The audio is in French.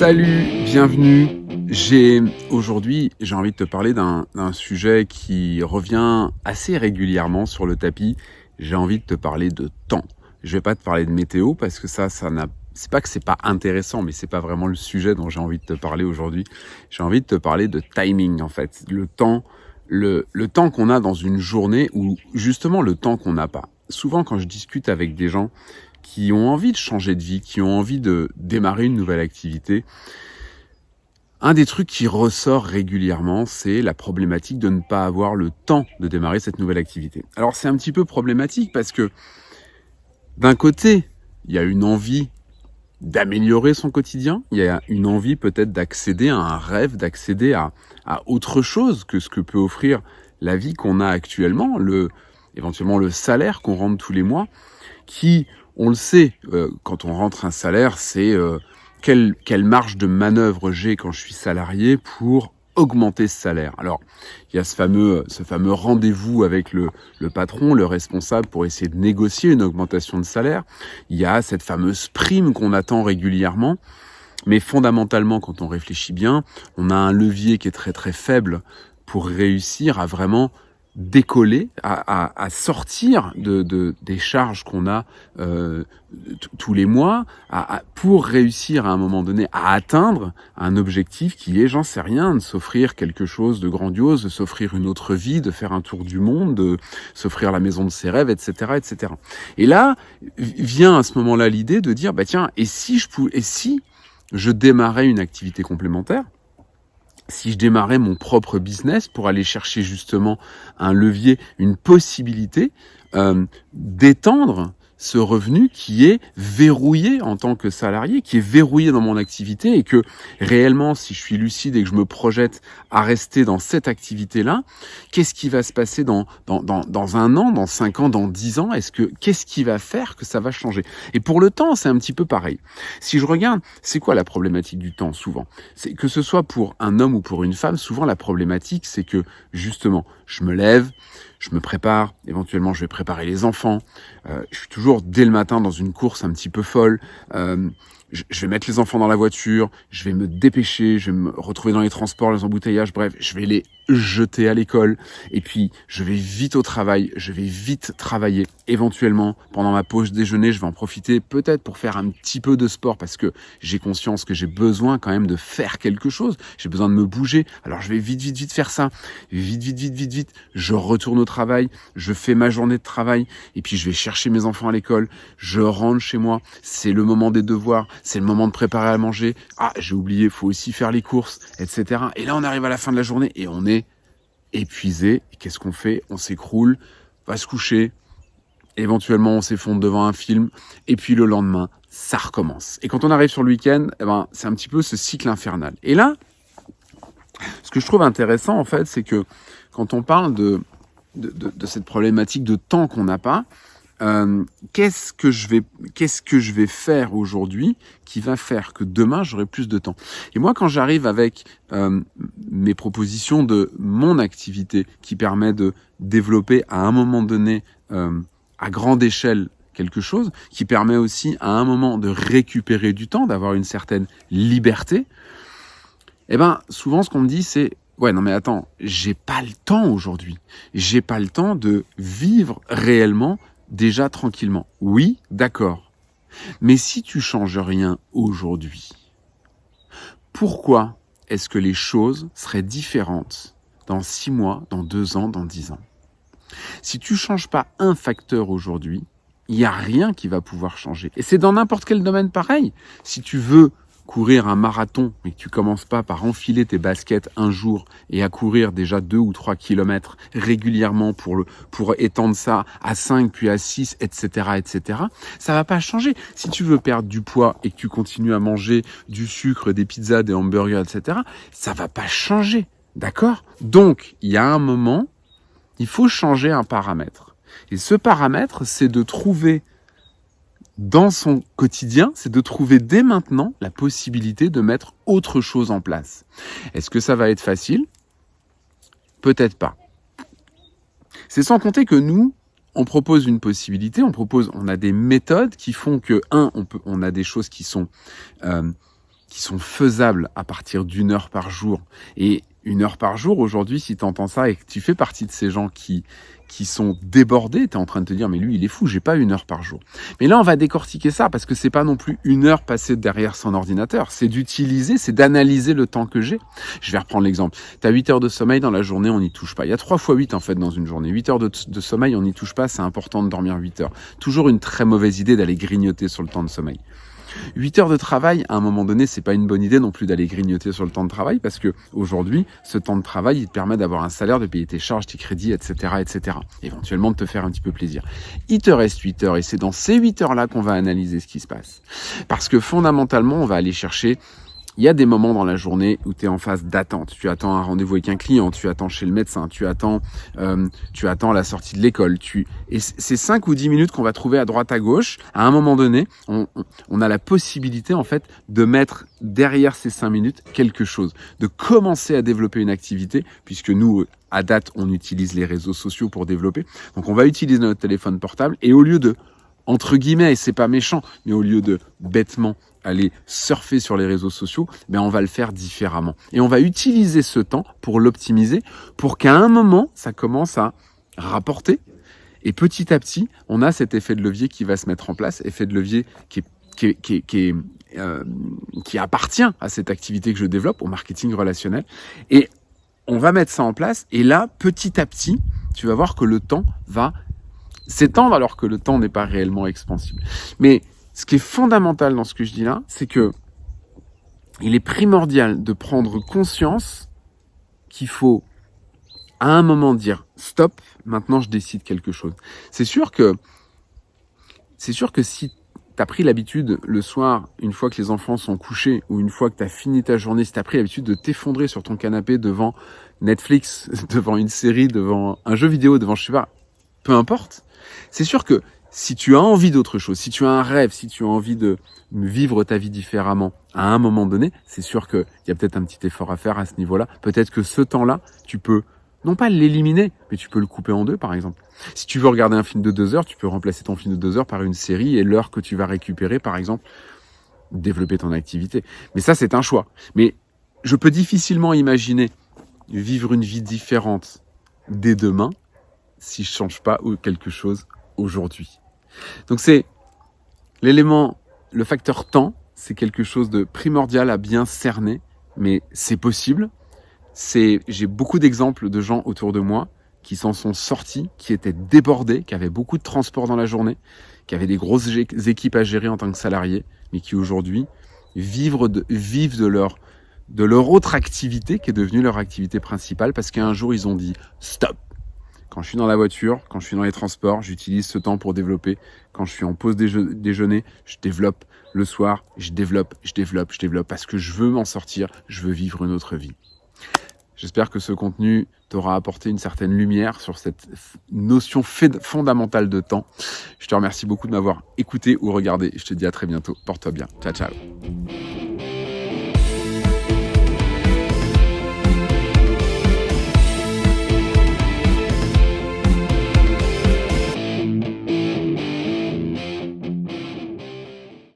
Salut, bienvenue. J'ai aujourd'hui, j'ai envie de te parler d'un sujet qui revient assez régulièrement sur le tapis. J'ai envie de te parler de temps. Je vais pas te parler de météo parce que ça, ça n'a c'est pas que c'est pas intéressant, mais c'est pas vraiment le sujet dont j'ai envie de te parler aujourd'hui. J'ai envie de te parler de timing en fait, le temps, le, le temps qu'on a dans une journée ou justement le temps qu'on n'a pas. Souvent quand je discute avec des gens qui ont envie de changer de vie, qui ont envie de démarrer une nouvelle activité, un des trucs qui ressort régulièrement, c'est la problématique de ne pas avoir le temps de démarrer cette nouvelle activité. Alors c'est un petit peu problématique parce que d'un côté, il y a une envie d'améliorer son quotidien, il y a une envie peut-être d'accéder à un rêve, d'accéder à, à autre chose que ce que peut offrir la vie qu'on a actuellement, le, éventuellement le salaire qu'on rentre tous les mois, qui, on le sait, euh, quand on rentre un salaire, c'est euh, quelle, quelle marge de manœuvre j'ai quand je suis salarié pour augmenter ce salaire. Alors, il y a ce fameux, ce fameux rendez-vous avec le, le, patron, le responsable, pour essayer de négocier une augmentation de salaire. Il y a cette fameuse prime qu'on attend régulièrement. Mais fondamentalement, quand on réfléchit bien, on a un levier qui est très très faible pour réussir à vraiment décoller, à, à, à sortir de, de, des charges qu'on a euh, tous les mois, à, pour réussir à un moment donné à atteindre un objectif qui est, j'en sais rien, de s'offrir quelque chose de grandiose, de s'offrir une autre vie, de faire un tour du monde, de s'offrir la maison de ses rêves, etc., etc. Et là vient à ce moment-là l'idée de dire, bah tiens, et si je pouvais, et si je démarrais une activité complémentaire si je démarrais mon propre business pour aller chercher justement un levier, une possibilité euh, d'étendre ce revenu qui est verrouillé en tant que salarié, qui est verrouillé dans mon activité et que réellement, si je suis lucide et que je me projette à rester dans cette activité-là, qu'est-ce qui va se passer dans, dans, dans, dans, un an, dans cinq ans, dans dix ans? Est-ce que qu'est-ce qui va faire que ça va changer? Et pour le temps, c'est un petit peu pareil. Si je regarde, c'est quoi la problématique du temps souvent? C'est que ce soit pour un homme ou pour une femme, souvent la problématique, c'est que justement, je me lève, je me prépare, éventuellement je vais préparer les enfants, euh, je suis toujours dès le matin dans une course un petit peu folle, euh, je, vais mettre les enfants dans la voiture, je vais me dépêcher, je vais me retrouver dans les transports, les embouteillages, bref, je vais les jeter à l'école, et puis je vais vite au travail, je vais vite travailler. Éventuellement, pendant ma pause déjeuner, je vais en profiter peut-être pour faire un petit peu de sport, parce que j'ai conscience que j'ai besoin quand même de faire quelque chose, j'ai besoin de me bouger, alors je vais vite, vite, vite faire ça, vite, vite, vite, vite, vite, je retourne au travail, je fais ma journée de travail, et puis je vais chercher mes enfants à l'école, je rentre chez moi, c'est le moment des devoirs, c'est le moment de préparer à manger. Ah, j'ai oublié, faut aussi faire les courses, etc. Et là, on arrive à la fin de la journée et on est épuisé. Qu'est-ce qu'on fait? On s'écroule, va se coucher. Éventuellement, on s'effondre devant un film. Et puis le lendemain, ça recommence. Et quand on arrive sur le week-end, eh ben, c'est un petit peu ce cycle infernal. Et là, ce que je trouve intéressant, en fait, c'est que quand on parle de, de, cette problématique de temps qu'on n'a pas, euh, qu'est-ce que je vais faire aujourd'hui qui va faire que demain j'aurai plus de temps? Et moi quand j'arrive avec euh, mes propositions de mon activité qui permet de développer à un moment donné euh, à grande échelle quelque chose qui permet aussi à un moment de récupérer du temps d'avoir une certaine liberté eh ben souvent ce qu'on me dit c'est Ouais, non mais attends, j'ai pas le temps aujourd'hui. J'ai pas le temps de vivre réellement déjà tranquillement. Oui, d'accord. Mais si tu changes rien aujourd'hui, pourquoi est-ce que les choses seraient différentes dans six mois, dans deux ans, dans dix ans? Si tu changes pas un facteur aujourd'hui, il n'y a rien qui va pouvoir changer. Et c'est dans n'importe quel domaine pareil. Si tu veux courir un marathon, mais que tu commences pas par enfiler tes baskets un jour et à courir déjà deux ou trois kilomètres régulièrement pour le, pour étendre ça à 5 puis à 6, etc., etc., ça va pas changer. Si tu veux perdre du poids et que tu continues à manger du sucre, des pizzas, des hamburgers, etc., ça va pas changer. D'accord? Donc, il y a un moment, il faut changer un paramètre. Et ce paramètre, c'est de trouver dans son quotidien, c'est de trouver dès maintenant la possibilité de mettre autre chose en place. Est-ce que ça va être facile? Peut-être pas. C'est sans compter que nous, on propose une possibilité, on propose, on a des méthodes qui font que un, on peut, on a des choses qui sont euh, qui sont faisables à partir d'une heure par jour. Et une heure par jour, aujourd'hui, si tu entends ça et que tu fais partie de ces gens qui, qui sont débordés, tu es en train de te dire, mais lui, il est fou, j'ai pas une heure par jour. Mais là, on va décortiquer ça parce que c'est pas non plus une heure passée derrière son ordinateur. C'est d'utiliser, c'est d'analyser le temps que j'ai. Je vais reprendre l'exemple. Tu as 8 heures de sommeil dans la journée, on n'y touche pas. Il y a 3 fois 8 en fait dans une journée. 8 heures de, de sommeil, on n'y touche pas, c'est important de dormir 8 heures. Toujours une très mauvaise idée d'aller grignoter sur le temps de sommeil. 8 heures de travail, à un moment donné, c'est pas une bonne idée non plus d'aller grignoter sur le temps de travail parce que aujourd'hui, ce temps de travail, il te permet d'avoir un salaire, de payer tes charges, tes crédits, etc., etc. Éventuellement de te faire un petit peu plaisir. Il te reste 8 heures et c'est dans ces 8 heures-là qu'on va analyser ce qui se passe. Parce que fondamentalement, on va aller chercher il y a des moments dans la journée où tu es en phase d'attente. Tu attends un rendez-vous avec un client, tu attends chez le médecin, tu attends, euh, tu attends la sortie de l'école. Tu... Et ces 5 ou 10 minutes qu'on va trouver à droite à gauche, à un moment donné, on, a la possibilité en fait de mettre derrière ces 5 minutes quelque chose, de commencer à développer une activité, puisque nous, à date, on utilise les réseaux sociaux pour développer. Donc on va utiliser notre téléphone portable et au lieu de entre guillemets, et c'est pas méchant, mais au lieu de bêtement aller surfer sur les réseaux sociaux, ben on va le faire différemment. Et on va utiliser ce temps pour l'optimiser, pour qu'à un moment, ça commence à rapporter. Et petit à petit, on a cet effet de levier qui va se mettre en place, effet de levier qui qui, qui, euh, qui appartient à cette activité que je développe, au marketing relationnel. Et on va mettre ça en place. Et là, petit à petit, tu vas voir que le temps va s'étendre alors que le temps n'est pas réellement expansible. Mais ce qui est fondamental dans ce que je dis là, c'est que il est primordial de prendre conscience qu'il faut à un moment dire stop, maintenant je décide quelque chose. C'est sûr que c'est sûr que si tu as pris l'habitude le soir, une fois que les enfants sont couchés ou une fois que tu as fini ta journée, si tu as pris l'habitude de t'effondrer sur ton canapé devant Netflix, devant une série, devant un jeu vidéo, devant je sais pas, peu importe, c'est sûr que si tu as envie d'autre chose, si tu as un rêve, si tu as envie de vivre ta vie différemment à un moment donné, c'est sûr qu'il y a peut-être un petit effort à faire à ce niveau-là. Peut-être que ce temps-là, tu peux non pas l'éliminer, mais tu peux le couper en deux, par exemple. Si tu veux regarder un film de deux heures, tu peux remplacer ton film de deux heures par une série et l'heure que tu vas récupérer, par exemple, développer ton activité. Mais ça, c'est un choix. Mais je peux difficilement imaginer vivre une vie différente dès demain si je change pas quelque chose aujourd'hui. Donc c'est l'élément, le facteur temps, c'est quelque chose de primordial à bien cerner, mais c'est possible. C'est, j'ai beaucoup d'exemples de gens autour de moi qui s'en sont sortis, qui étaient débordés, qui avaient beaucoup de transport dans la journée, qui avaient des grosses équipes à gérer en tant que salariés, mais qui aujourd'hui vivent de, vivent de leur de leur autre activité qui est devenue leur activité principale parce qu'un jour ils ont dit stop, quand je suis dans la voiture, quand je suis dans les transports, j'utilise ce temps pour développer. Quand je suis en pause déjeuner, je développe. Le soir, je développe, je développe, je développe parce que je veux m'en sortir, je veux vivre une autre vie. J'espère que ce contenu t'aura apporté une certaine lumière sur cette notion fondamentale de temps. Je te remercie beaucoup de m'avoir écouté ou regardé. Je te dis à très bientôt. Porte-toi bien. Ciao, ciao.